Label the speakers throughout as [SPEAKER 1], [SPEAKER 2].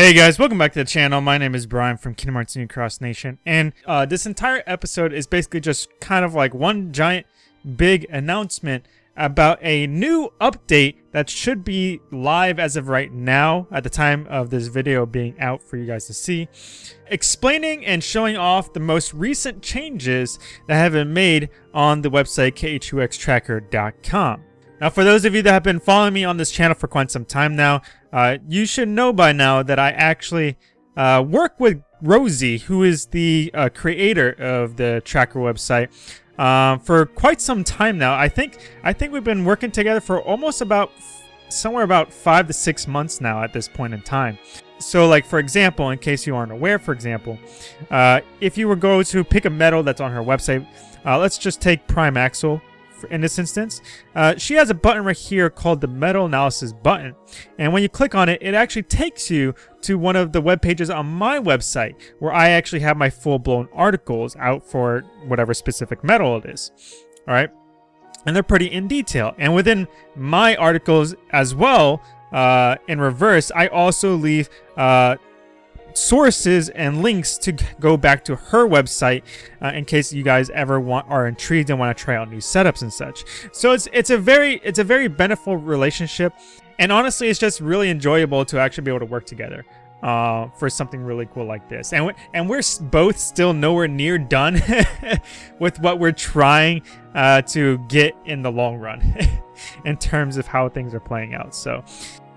[SPEAKER 1] Hey guys, welcome back to the channel. My name is Brian from Kingdom Hearts New Cross Nation, and uh, this entire episode is basically just kind of like one giant big announcement about a new update that should be live as of right now at the time of this video being out for you guys to see, explaining and showing off the most recent changes that have been made on the website KHUXtracker.com. Now, for those of you that have been following me on this channel for quite some time now, uh, you should know by now that I actually uh, work with Rosie, who is the uh, creator of the tracker website, uh, for quite some time now. I think I think we've been working together for almost about somewhere about five to six months now at this point in time. So, like for example, in case you aren't aware, for example, uh, if you were go to pick a medal that's on her website, uh, let's just take Prime Axel in this instance. Uh, she has a button right here called the Medal Analysis button. And when you click on it, it actually takes you to one of the web pages on my website where I actually have my full-blown articles out for whatever specific medal it is. All right. And they're pretty in detail. And within my articles as well, uh, in reverse, I also leave uh, sources and links to go back to her website uh, in case you guys ever want are intrigued and want to try out new setups and such. So it's it's a very it's a very beneficial relationship, and honestly, it's just really enjoyable to actually be able to work together uh, for something really cool like this. And we, and we're both still nowhere near done with what we're trying uh, to get in the long run in terms of how things are playing out. So.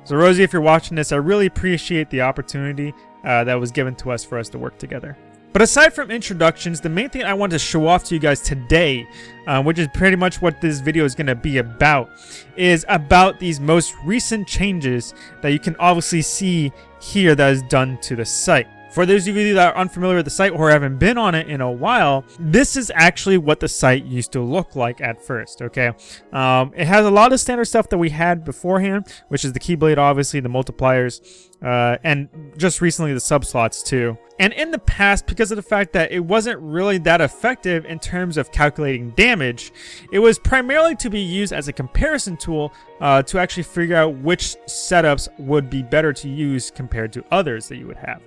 [SPEAKER 1] So Rosie, if you're watching this, I really appreciate the opportunity uh, that was given to us for us to work together. But aside from introductions, the main thing I want to show off to you guys today, uh, which is pretty much what this video is going to be about, is about these most recent changes that you can obviously see here that is done to the site. For those of you that are unfamiliar with the site or haven't been on it in a while, this is actually what the site used to look like at first, okay? Um, it has a lot of standard stuff that we had beforehand, which is the Keyblade, obviously, the multipliers, uh, and just recently the subslots too. And in the past, because of the fact that it wasn't really that effective in terms of calculating damage, it was primarily to be used as a comparison tool uh, to actually figure out which setups would be better to use compared to others that you would have.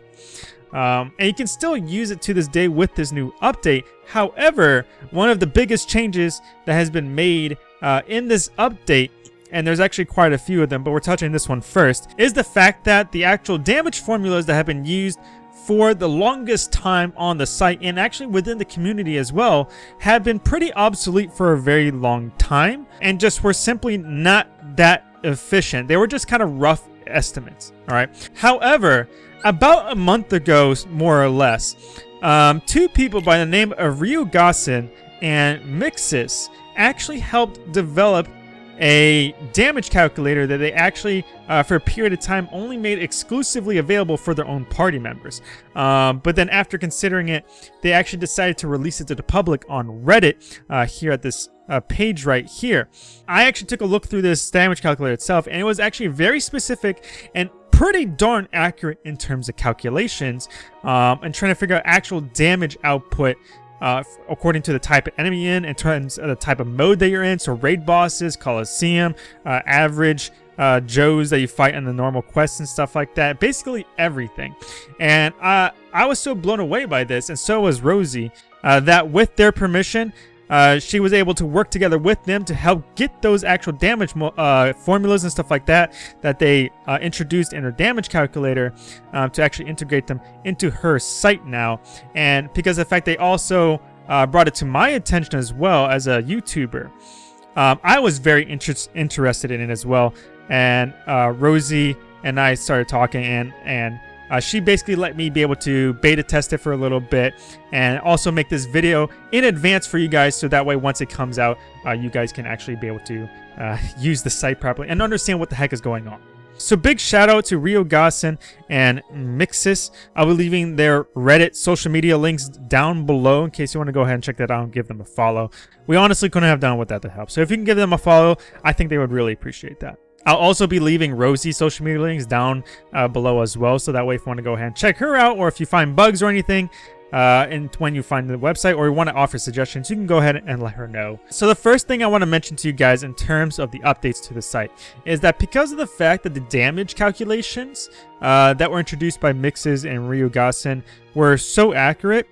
[SPEAKER 1] Um, and you can still use it to this day with this new update. However, one of the biggest changes that has been made uh, in this update and there's actually quite a few of them, but we're touching this one first, is the fact that the actual damage formulas that have been used for the longest time on the site and actually within the community as well have been pretty obsolete for a very long time and just were simply not that efficient. They were just kind of rough estimates, all right? However, about a month ago, more or less, um, two people by the name of Ryu Gassen and Mixis actually helped develop a damage calculator that they actually, uh, for a period of time, only made exclusively available for their own party members. Um, but then after considering it, they actually decided to release it to the public on Reddit uh, here at this uh, page right here. I actually took a look through this damage calculator itself, and it was actually very specific and pretty darn accurate in terms of calculations um, and trying to figure out actual damage output uh, according to the type of enemy in, in terms of the type of mode that you're in. So raid bosses, Coliseum, uh, average uh, Joes that you fight in the normal quests and stuff like that. Basically everything. And uh, I was so blown away by this, and so was Rosie, uh, that with their permission, uh, she was able to work together with them to help get those actual damage uh, formulas and stuff like that that they uh, introduced in her damage calculator um, to actually integrate them into her site now. And because of the fact they also uh, brought it to my attention as well as a YouTuber, um, I was very inter interested in it as well. And uh, Rosie and I started talking and and uh, she basically let me be able to beta test it for a little bit and also make this video in advance for you guys so that way once it comes out, uh, you guys can actually be able to uh, use the site properly and understand what the heck is going on. So big shout out to Ryu Gassen and Mixis. I'll be leaving their Reddit social media links down below in case you want to go ahead and check that out and give them a follow. We honestly couldn't have done without the help. So if you can give them a follow, I think they would really appreciate that. I'll also be leaving Rosie's social media links down uh, below as well, so that way if you want to go ahead and check her out, or if you find bugs or anything, uh, and when you find the website or you want to offer suggestions, you can go ahead and let her know. So the first thing I want to mention to you guys in terms of the updates to the site is that because of the fact that the damage calculations uh, that were introduced by Mixes and Ryugasen were so accurate,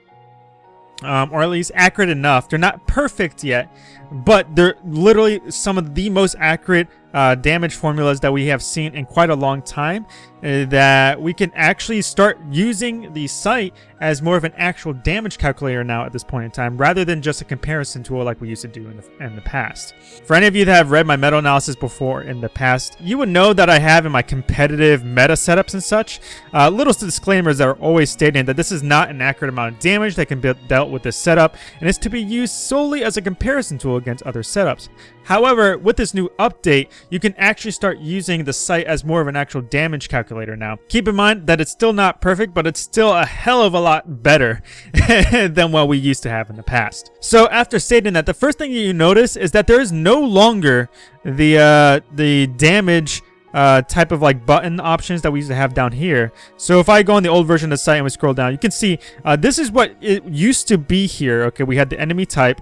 [SPEAKER 1] um, or at least accurate enough. They're not perfect yet, but they're literally some of the most accurate uh, damage formulas that we have seen in quite a long time uh, that we can actually start using the site as more of an actual damage calculator now at this point in time, rather than just a comparison tool like we used to do in the, in the past. For any of you that have read my meta analysis before in the past, you would know that I have in my competitive meta setups and such, uh, little disclaimers that are always stating that this is not an accurate amount of damage that can be dealt with this setup, and is to be used solely as a comparison tool against other setups. However, with this new update, you can actually start using the site as more of an actual damage calculator now. Keep in mind that it's still not perfect, but it's still a hell of a lot better than what we used to have in the past. So after stating that, the first thing you notice is that there is no longer the, uh, the damage uh, type of like button options that we used to have down here. So if I go on the old version of the site and we scroll down, you can see uh, this is what it used to be here. Okay, we had the enemy type.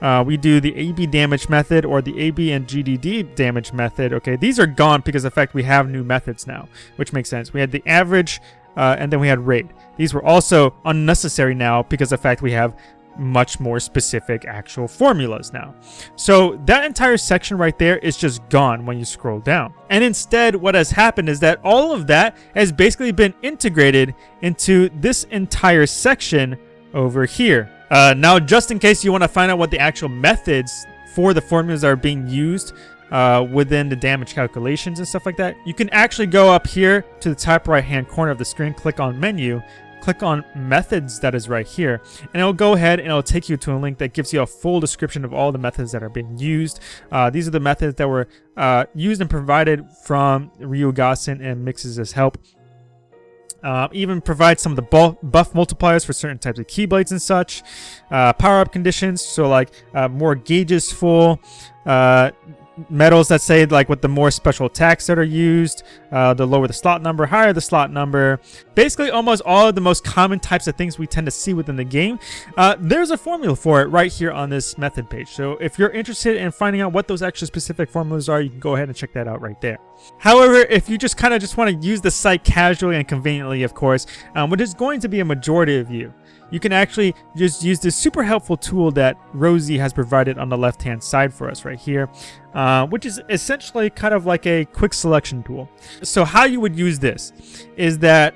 [SPEAKER 1] Uh, we do the AB damage method or the AB and GDD damage method. Okay, these are gone because of the fact we have new methods now, which makes sense. We had the average uh, and then we had rate. These were also unnecessary now because of the fact we have much more specific actual formulas now. So that entire section right there is just gone when you scroll down. And instead, what has happened is that all of that has basically been integrated into this entire section over here. Uh, now, just in case you want to find out what the actual methods for the formulas are being used uh, within the damage calculations and stuff like that, you can actually go up here to the top right hand corner of the screen, click on menu, click on methods that is right here and it'll go ahead and it'll take you to a link that gives you a full description of all the methods that are being used. Uh, these are the methods that were uh, used and provided from Ryu Ryugasen and Mixes help uh, even provide some of the buff multipliers for certain types of keyblades and such. Uh, Power-up conditions, so like uh, more gauges full. Medals that say like with the more special attacks that are used, uh, the lower the slot number, higher the slot number. Basically almost all of the most common types of things we tend to see within the game. Uh, there's a formula for it right here on this method page. So if you're interested in finding out what those actual specific formulas are, you can go ahead and check that out right there. However, if you just kind of just want to use the site casually and conveniently, of course, um, which is going to be a majority of you, you can actually just use this super helpful tool that Rosie has provided on the left hand side for us right here, uh, which is essentially kind of like a quick selection tool. So how you would use this is that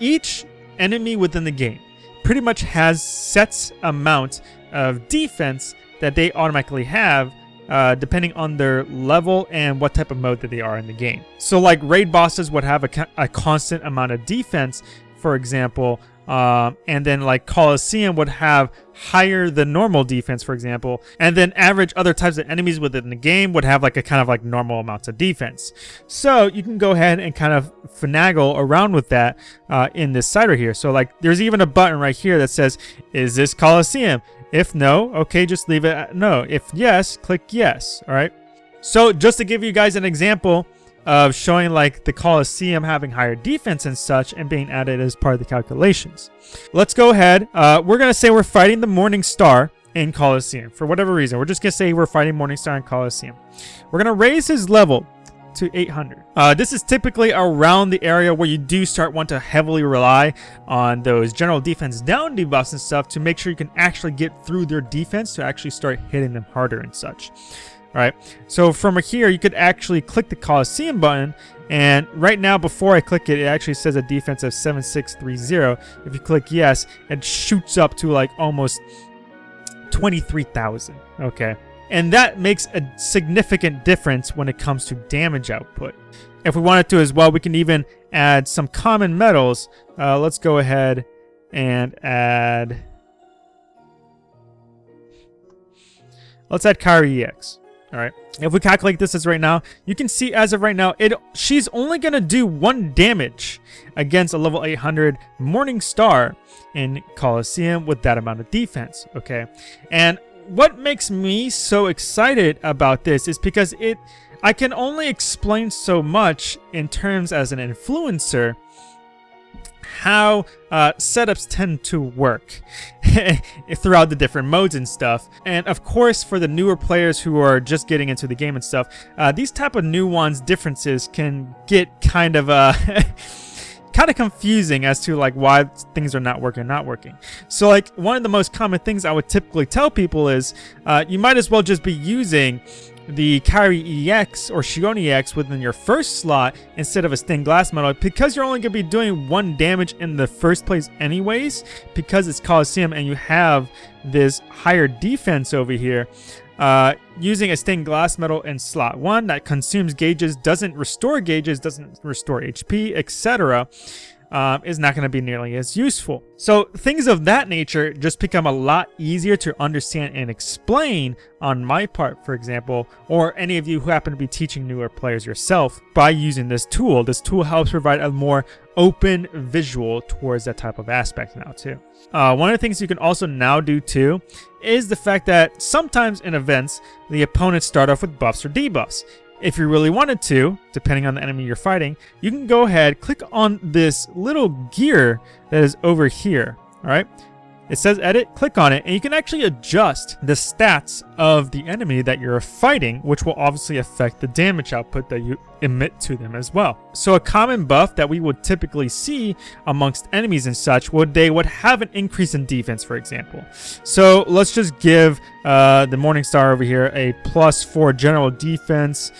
[SPEAKER 1] each enemy within the game pretty much has sets amount of defense that they automatically have uh, depending on their level and what type of mode that they are in the game. So like raid bosses would have a, a constant amount of defense, for example, um, and then like Colosseum would have higher than normal defense, for example, and then average other types of enemies within the game would have like a kind of like normal amounts of defense. So you can go ahead and kind of finagle around with that uh, in this right here. So like there's even a button right here that says, is this Colosseum? If no, okay, just leave it no. If yes, click yes, all right? So just to give you guys an example of showing like the Colosseum having higher defense and such and being added as part of the calculations. Let's go ahead. Uh, we're going to say we're fighting the Morning Star in Colosseum for whatever reason. We're just going to say we're fighting Morning Star in Colosseum. We're going to raise his level to 800. Uh, this is typically around the area where you do start want to heavily rely on those general defense down debuffs and stuff to make sure you can actually get through their defense to actually start hitting them harder and such. Right, so from here you could actually click the Coliseum button and right now before I click it, it actually says a defense of 7630. If you click yes, it shoots up to like almost 23,000. Okay and that makes a significant difference when it comes to damage output. If we wanted to as well, we can even add some common medals. Uh, let's go ahead and add... Let's add Kairi EX. All right. If we calculate this as right now, you can see as of right now, it she's only going to do one damage against a level 800 Morning Star in Colosseum with that amount of defense. Okay. And what makes me so excited about this is because it I can only explain so much in terms as an influencer how uh, setups tend to work throughout the different modes and stuff. And of course, for the newer players who are just getting into the game and stuff, uh, these type of nuance differences can get kind of uh, kind of confusing as to like why things are not working not working. So like one of the most common things I would typically tell people is uh, you might as well just be using the Kairi EX or Xion EX within your first slot instead of a stained glass medal because you're only going to be doing one damage in the first place anyways because it's Coliseum and you have this higher defense over here. Uh, using a stained glass medal in slot 1 that consumes gauges, doesn't restore gauges, doesn't restore HP, etc um, is not going to be nearly as useful. So things of that nature just become a lot easier to understand and explain on my part, for example, or any of you who happen to be teaching newer players yourself by using this tool. This tool helps provide a more open visual towards that type of aspect now too. Uh, one of the things you can also now do too is the fact that sometimes in events, the opponents start off with buffs or debuffs. If you really wanted to, depending on the enemy you're fighting, you can go ahead, click on this little gear that is over here, all right? It says edit, click on it, and you can actually adjust the stats of the enemy that you're fighting, which will obviously affect the damage output that you emit to them as well. So a common buff that we would typically see amongst enemies and such would they would have an increase in defense, for example. So let's just give uh, the Morningstar over here a plus four general defense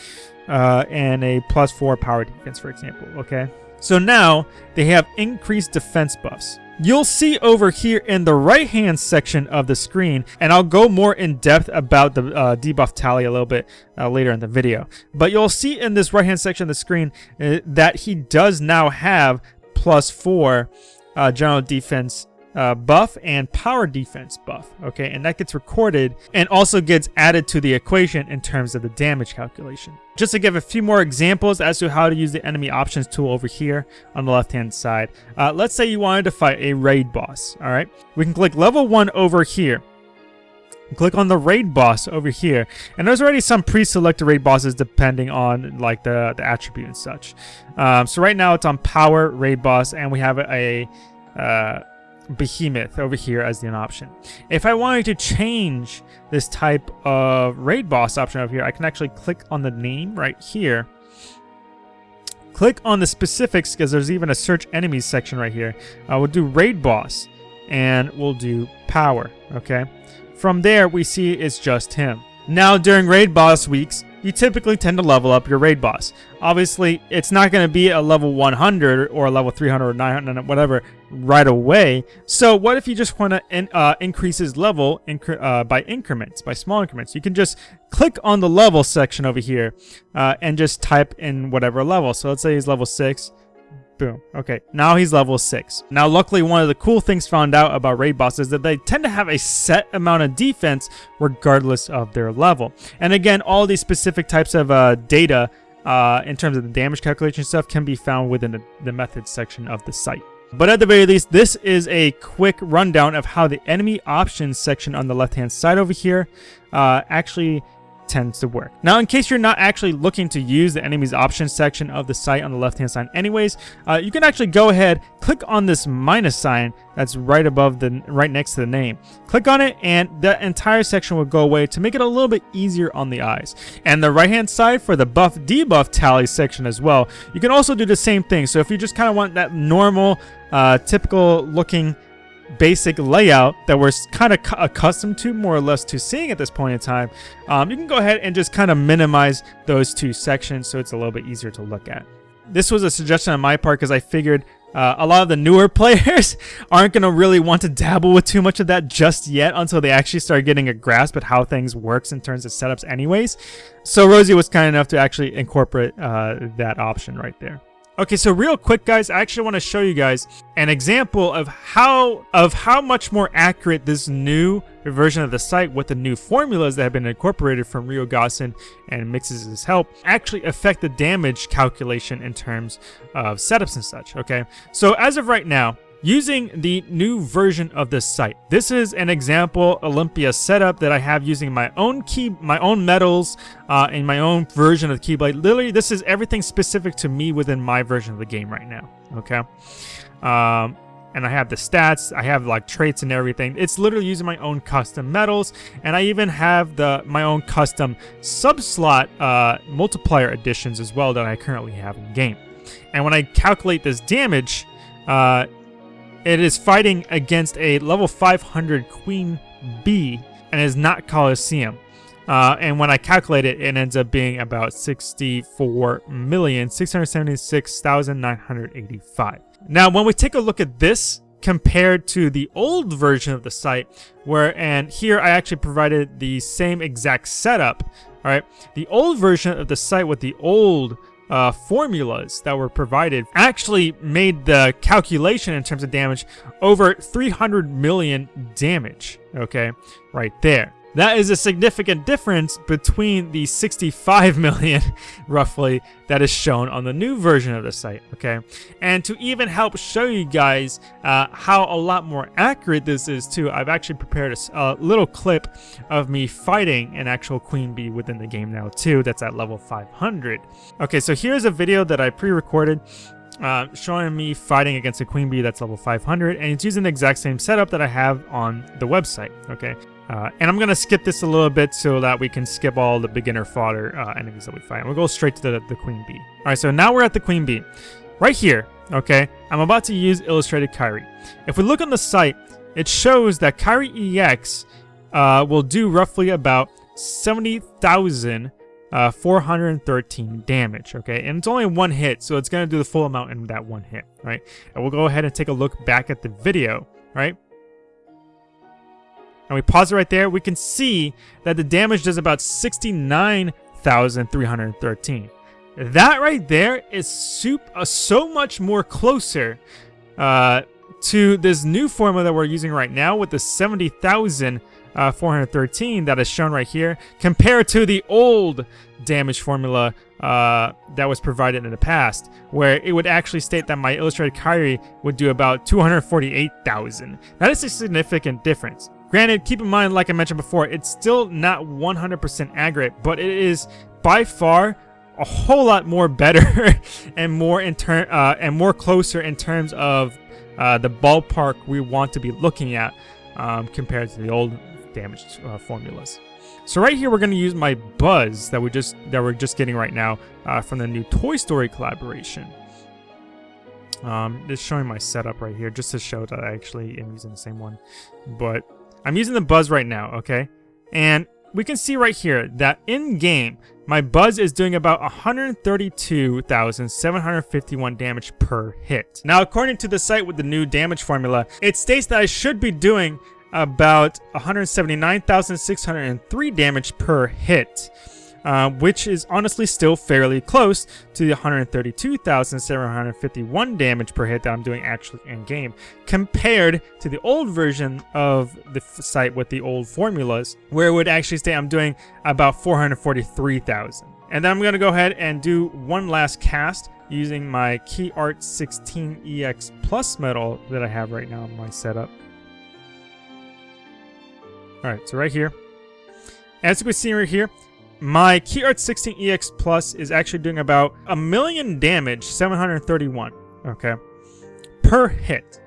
[SPEAKER 1] uh, and a plus four power defense, for example, okay? So now they have increased defense buffs. You'll see over here in the right hand section of the screen, and I'll go more in depth about the uh, debuff tally a little bit uh, later in the video. But you'll see in this right hand section of the screen uh, that he does now have plus four uh, general defense uh, buff and power defense buff, okay? And that gets recorded and also gets added to the equation in terms of the damage calculation. Just to give a few more examples as to how to use the enemy options tool over here on the left-hand side. Uh, let's say you wanted to fight a raid boss, all right? We can click level 1 over here. Click on the raid boss over here. And there's already some pre-selected raid bosses depending on like the, the attribute and such. Um, so right now it's on power raid boss and we have a... Uh, Behemoth over here as an option. If I wanted to change this type of raid boss option over here, I can actually click on the name right here. Click on the specifics because there's even a search enemies section right here. Uh, we'll do raid boss and we'll do power, okay? From there, we see it's just him. Now, during raid boss weeks, you typically tend to level up your raid boss. Obviously, it's not going to be a level 100 or a level 300 or 900, whatever, right away. So what if you just want to in, uh, increase his level incre uh, by increments, by small increments? You can just click on the level section over here uh, and just type in whatever level. So let's say he's level 6. Boom. Okay, now he's level 6. Now, luckily, one of the cool things found out about raid bosses is that they tend to have a set amount of defense regardless of their level. And again, all these specific types of uh, data uh, in terms of the damage calculation stuff can be found within the, the methods section of the site. But at the very least, this is a quick rundown of how the enemy options section on the left-hand side over here uh, actually tends to work. Now, in case you're not actually looking to use the enemies options section of the site on the left-hand side anyways, uh, you can actually go ahead, click on this minus sign that's right above the, right next to the name. Click on it and the entire section will go away to make it a little bit easier on the eyes. And the right-hand side for the buff debuff tally section as well, you can also do the same thing. So if you just kind of want that normal, uh, typical looking basic layout that we're kind of accustomed to more or less to seeing at this point in time, um, you can go ahead and just kind of minimize those two sections so it's a little bit easier to look at. This was a suggestion on my part because I figured uh, a lot of the newer players aren't going to really want to dabble with too much of that just yet until they actually start getting a grasp at how things works in terms of setups anyways. So Rosie was kind enough to actually incorporate uh, that option right there. Okay, so real quick, guys, I actually want to show you guys an example of how of how much more accurate this new version of the site with the new formulas that have been incorporated from Rio Gossen and Mixes' help actually affect the damage calculation in terms of setups and such, okay? So as of right now, using the new version of this site. This is an example Olympia setup that I have using my own key, my own medals, uh, and my own version of the Keyblade. Literally, this is everything specific to me within my version of the game right now. Okay. Um, and I have the stats, I have like traits and everything. It's literally using my own custom medals, and I even have the my own custom sub-slot uh, multiplier additions as well that I currently have in game. And when I calculate this damage, uh, it is fighting against a level 500 Queen Bee and is not Colosseum. Uh, and when I calculate it, it ends up being about 64,676,985. Now, when we take a look at this compared to the old version of the site, where, and here I actually provided the same exact setup, all right? The old version of the site with the old uh, formulas that were provided actually made the calculation in terms of damage over 300 million damage, okay? Right there. That is a significant difference between the 65 million, roughly, that is shown on the new version of the site, okay? And to even help show you guys uh, how a lot more accurate this is too, I've actually prepared a, a, little clip of me fighting an actual queen bee within the game now too, that's at level 500. Okay, so here's a video that I pre-recorded uh, showing me fighting against a queen bee that's level 500 and it's using the exact same setup that I have on the website okay uh, and I'm gonna skip this a little bit so that we can skip all the beginner fodder uh, enemies that we fight we'll go straight to the, the queen bee all right so now we're at the queen bee right here okay I'm about to use illustrated Kairi if we look on the site it shows that Kairi EX uh, will do roughly about 70,000 uh, 413 damage, okay? And it's only one hit, so it's going to do the full amount in that one hit, right? And we'll go ahead and take a look back at the video, right? And we pause it right there. We can see that the damage does about 69,313. That right there is uh, so much more closer uh, to this new formula that we're using right now with the 70,000 uh, 413 that is shown right here compared to the old damage formula uh, that was provided in the past, where it would actually state that my illustrated Kairi would do about 248,000. That is a significant difference. Granted, keep in mind, like I mentioned before, it's still not 100% accurate, but it is by far a whole lot more better and more in turn uh, and more closer in terms of uh, the ballpark we want to be looking at um, compared to the old damage uh, formulas. So right here, we're going to use my Buzz that we just that we're just getting right now uh, from the new Toy Story collaboration. Um, just showing my setup right here, just to show that I actually am using the same one. But I'm using the Buzz right now, okay? And we can see right here that in-game, my Buzz is doing about 132,751 damage per hit. Now, according to the site with the new damage formula, it states that I should be doing about 179,603 damage per hit. Uh, which is honestly still fairly close to the 132,751 damage per hit that I'm doing actually in game, compared to the old version of the site with the old formulas, where it would actually say I'm doing about 443,000. And then I'm going to go ahead and do one last cast using my Key Art 16 EX Plus medal that I have right now in my setup. Alright, so right here. As you can see right here, my Key Art 16 EX Plus is actually doing about a million damage, 731, okay, per hit.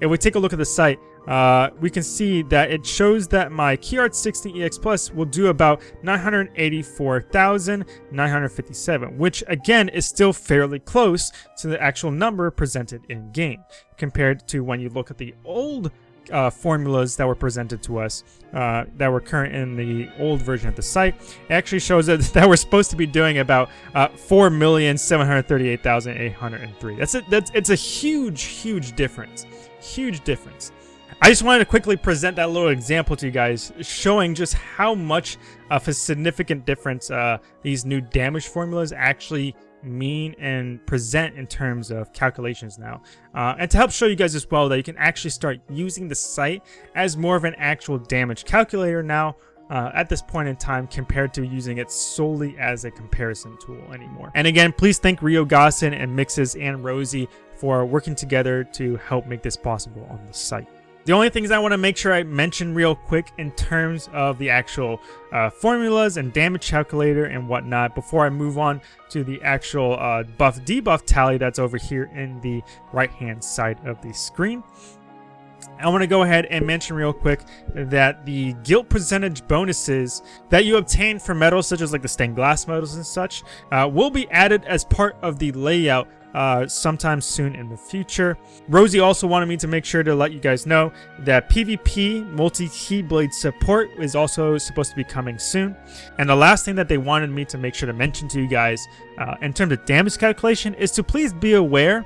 [SPEAKER 1] If we take a look at the site, uh, we can see that it shows that my Key Art 16 EX Plus will do about 984,957, which again is still fairly close to the actual number presented in game, compared to when you look at the old uh, formulas that were presented to us uh, that were current in the old version of the site. It actually shows that, that we're supposed to be doing about uh, 4,738,803. That's it. That's it's a huge, huge difference. Huge difference. I just wanted to quickly present that little example to you guys, showing just how much of a significant difference uh, these new damage formulas actually mean and present in terms of calculations now. Uh, and to help show you guys as well that you can actually start using the site as more of an actual damage calculator now uh, at this point in time compared to using it solely as a comparison tool anymore. And again, please thank Rio Gossin and Mixes and Rosie for working together to help make this possible on the site. The only things I want to make sure I mention real quick in terms of the actual uh, formulas and damage calculator and whatnot before I move on to the actual uh, buff debuff tally that's over here in the right hand side of the screen. I want to go ahead and mention real quick that the guilt percentage bonuses that you obtain for medals such as like the stained glass medals and such uh, will be added as part of the layout uh, sometime soon in the future. Rosie also wanted me to make sure to let you guys know that PvP multi-keyblade support is also supposed to be coming soon. And the last thing that they wanted me to make sure to mention to you guys uh, in terms of damage calculation is to please be aware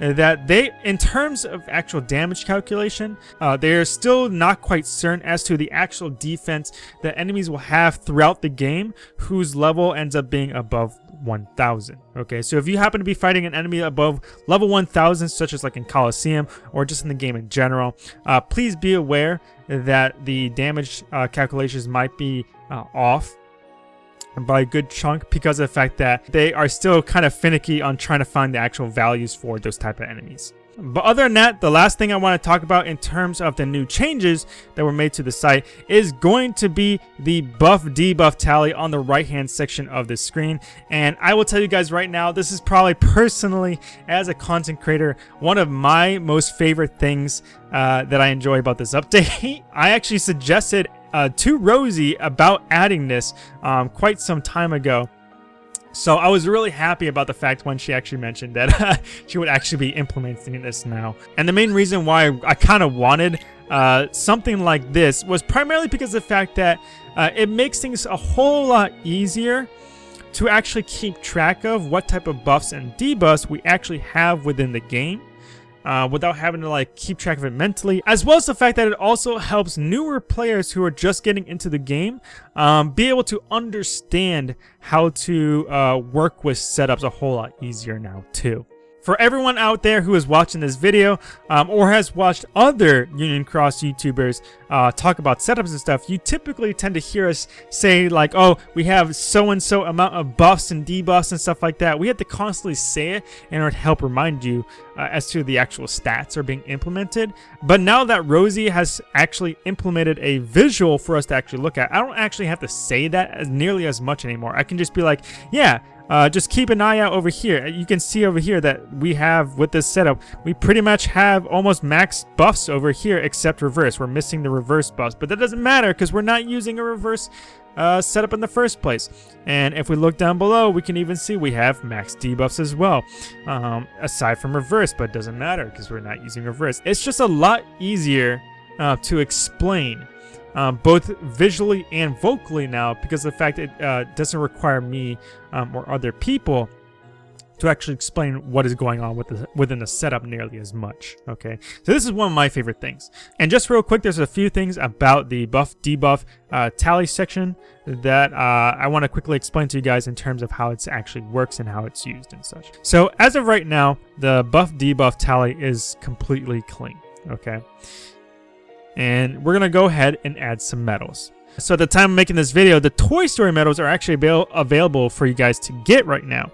[SPEAKER 1] that they, in terms of actual damage calculation, uh, they're still not quite certain as to the actual defense that enemies will have throughout the game whose level ends up being above 1000 okay? So if you happen to be fighting an enemy above level 1000 such as like in Colosseum or just in the game in general uh, please be aware that the damage uh, calculations might be uh, off by a good chunk because of the fact that they are still kind of finicky on trying to find the actual values for those type of enemies. But other than that, the last thing I want to talk about in terms of the new changes that were made to the site is going to be the buff debuff tally on the right hand section of the screen. And I will tell you guys right now, this is probably personally, as a content creator, one of my most favorite things uh, that I enjoy about this update. I actually suggested uh, to Rosie about adding this um, quite some time ago. So I was really happy about the fact when she actually mentioned that she would actually be implementing this now. And the main reason why I kind of wanted uh, something like this was primarily because of the fact that uh, it makes things a whole lot easier to actually keep track of what type of buffs and debuffs we actually have within the game uh, without having to like keep track of it mentally, as well as the fact that it also helps newer players who are just getting into the game um, be able to understand how to uh, work with setups a whole lot easier now too. For everyone out there who is watching this video um, or has watched other Union Cross YouTubers uh, talk about setups and stuff, you typically tend to hear us say like, oh, we have so-and-so amount of buffs and debuffs and stuff like that. We have to constantly say it in order to help remind you uh, as to the actual stats are being implemented. But now that Rosie has actually implemented a visual for us to actually look at, I don't actually have to say that as nearly as much anymore. I can just be like, yeah, uh, just keep an eye out over here. You can see over here that we have, with this setup, we pretty much have almost max buffs over here except reverse. We're missing the reverse buffs, but that doesn't matter because we're not using a reverse uh, setup in the first place. And if we look down below, we can even see we have max debuffs as well, um, aside from reverse, but it doesn't matter because we're not using reverse. It's just a lot easier uh, to explain um, both visually and vocally now because the fact it uh, doesn't require me um, or other people to actually explain what is going on with the, within the setup nearly as much, okay? So this is one of my favorite things. And just real quick, there's a few things about the buff debuff uh, tally section that uh, I want to quickly explain to you guys in terms of how it actually works and how it's used and such. So as of right now, the buff debuff tally is completely clean, okay? And we're gonna go ahead and add some medals. So at the time of making this video, the Toy Story medals are actually avail available for you guys to get right now.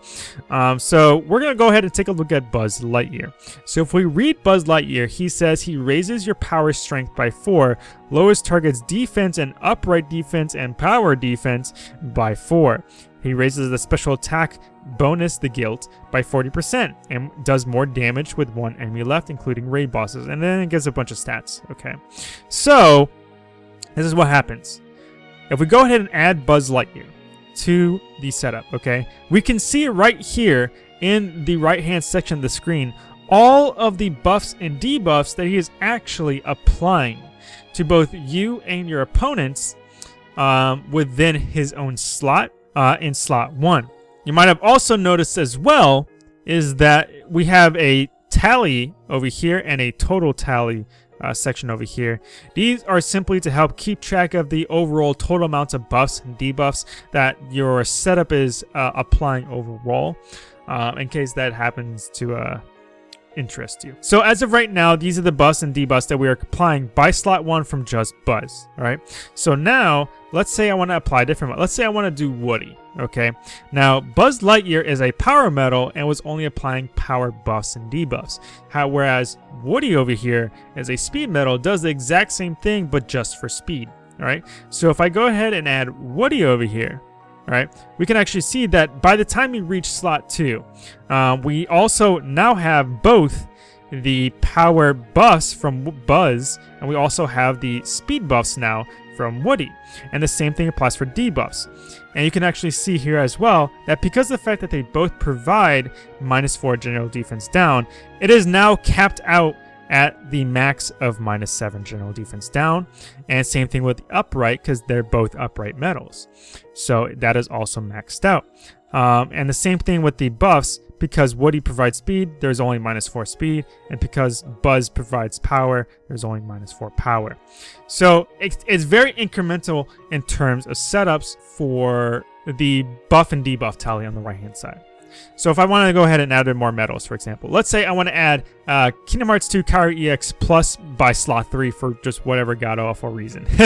[SPEAKER 1] Um, so we're going to go ahead and take a look at Buzz Lightyear. So if we read Buzz Lightyear, he says he raises your power strength by 4, lowers target's defense and upright defense and power defense by 4. He raises the special attack bonus the guilt by 40% and does more damage with one enemy left, including raid bosses. And then it gives a bunch of stats. Okay. So, this is what happens. If we go ahead and add Buzz Lightyear to the setup, okay, we can see right here in the right-hand section of the screen all of the buffs and debuffs that he is actually applying to both you and your opponents um, within his own slot uh, in slot 1. You might have also noticed as well is that we have a tally over here and a total tally uh, section over here. These are simply to help keep track of the overall total amounts of buffs and debuffs that your setup is uh, applying overall uh, in case that happens to uh, interest you. So as of right now, these are the bus and debuffs that we are applying by slot 1 from just Buzz, alright? So now, let's say I want to apply different, let's say I want to do Woody, okay? Now, Buzz Lightyear is a power medal and was only applying power buffs and debuffs. How, whereas Woody over here is a speed medal, does the exact same thing, but just for speed, alright? So if I go ahead and add Woody over here, right? We can actually see that by the time we reach slot 2, uh, we also now have both the power buffs from Buzz, and we also have the speed buffs now from Woody. And the same thing applies for debuffs. And you can actually see here as well that because of the fact that they both provide minus 4 general defense down, it is now capped out at the max of minus 7 general defense down. And same thing with the upright because they're both upright medals. So that is also maxed out. Um, and the same thing with the buffs because Woody provides speed, there's only minus 4 speed. And because Buzz provides power, there's only minus 4 power. So it's, it's very incremental in terms of setups for the buff and debuff tally on the right hand side. So if I want to go ahead and add in more medals, for example, let's say I want to add uh, Kingdom Hearts 2 Kairi EX plus by slot 3 for just whatever god awful reason.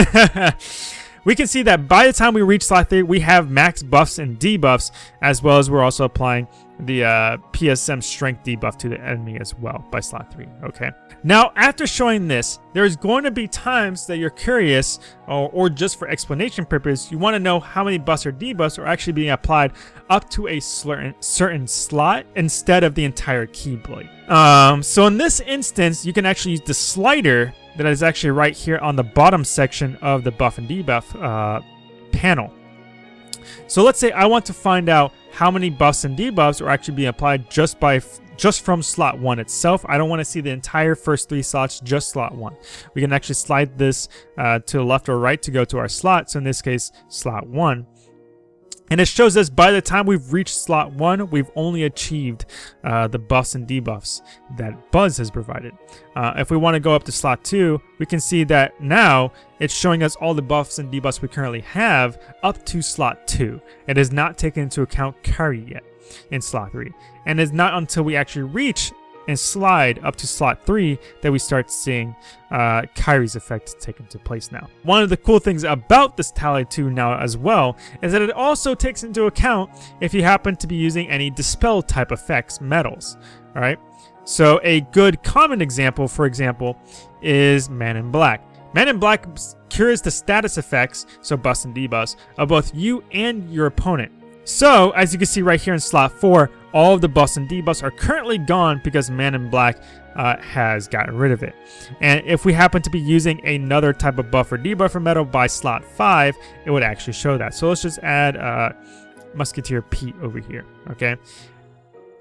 [SPEAKER 1] we can see that by the time we reach slot 3, we have max buffs and debuffs, as well as we're also applying the uh, PSM strength debuff to the enemy as well by slot 3, okay? Now, after showing this, there's going to be times that you're curious, or, or just for explanation purpose, you want to know how many buffs or debuffs are actually being applied up to a certain, certain slot instead of the entire Keyblade. Um, so in this instance, you can actually use the slider that is actually right here on the bottom section of the buff and debuff uh, panel. So let's say I want to find out how many buffs and debuffs are actually being applied just by just from slot 1 itself. I don't want to see the entire first three slots, just slot 1. We can actually slide this uh, to the left or right to go to our slot, so in this case, slot 1. And it shows us by the time we've reached slot 1, we've only achieved uh, the buffs and debuffs that Buzz has provided. Uh, if we want to go up to slot 2, we can see that now it's showing us all the buffs and debuffs we currently have up to slot 2. It has not taken into account Kairi yet in slot 3. And it's not until we actually reach and slide up to slot 3 that we start seeing uh, Kairi's effect take into place now. One of the cool things about this Tally 2 now as well is that it also takes into account if you happen to be using any Dispel type effects medals, alright? So a good common example, for example, is Man in Black. Man in Black cures the status effects, so bust and debuffs, of both you and your opponent. So, as you can see right here in slot 4, all of the buffs and debuffs are currently gone because Man in Black uh, has gotten rid of it. And if we happen to be using another type of buff or debuff for medal by slot 5, it would actually show that. So let's just add uh, Musketeer Pete over here, okay?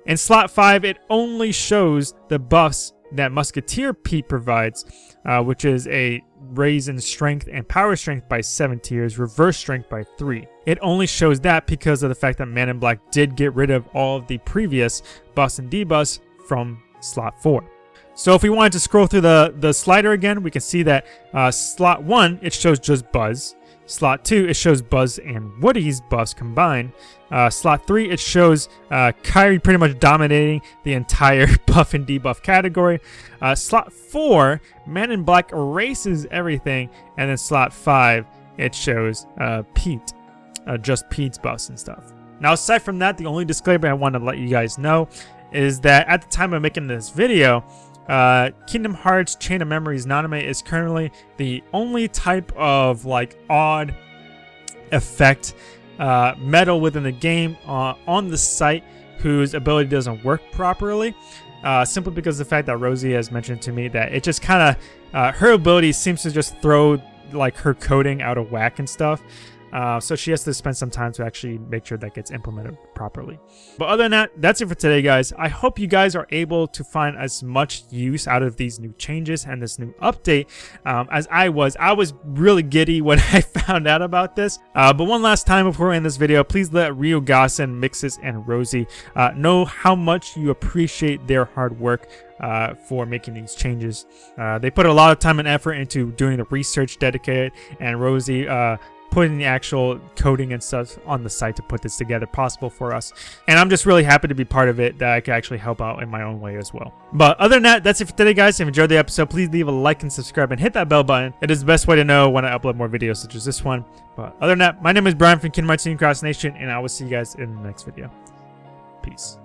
[SPEAKER 1] In slot 5, it only shows the buffs that Musketeer Pete provides, uh, which is a raise in strength and power strength by 7 tiers, reverse strength by 3. It only shows that because of the fact that Man in Black did get rid of all of the previous buffs and debuffs from slot 4. So if we wanted to scroll through the, the slider again, we can see that uh, slot 1, it shows just Buzz. Slot 2, it shows Buzz and Woody's buffs combined. Uh, slot 3, it shows uh, Kairi pretty much dominating the entire buff and debuff category. Uh, slot 4, Man in Black erases everything. And then slot 5, it shows uh, Pete, uh, just Pete's buffs and stuff. Now aside from that, the only disclaimer I want to let you guys know is that at the time of making this video, uh, Kingdom Hearts Chain of Memories Namine is currently the only type of like odd effect uh, medal within the game uh, on the site whose ability doesn't work properly. Uh, simply because of the fact that Rosie has mentioned to me that it just kind of, uh, her ability seems to just throw like her coding out of whack and stuff. Uh, so she has to spend some time to actually make sure that gets implemented properly. But other than that, that's it for today, guys. I hope you guys are able to find as much use out of these new changes and this new update um, as I was. I was really giddy when I found out about this. Uh, but one last time before we end this video, please let Ryugasen, Mixes, and Rosie uh, know how much you appreciate their hard work uh, for making these changes. Uh, they put a lot of time and effort into doing the research dedicated, and Rosie uh, putting the actual coding and stuff on the site to put this together possible for us. And I'm just really happy to be part of it that I can actually help out in my own way as well. But other than that, that's it for today, guys. If you enjoyed the episode, please leave a like and subscribe and hit that bell button. It is the best way to know when I upload more videos such as this one. But other than that, my name is Brian from Kingdom Hearts Cross Nation, and I will see you guys in the next video. Peace.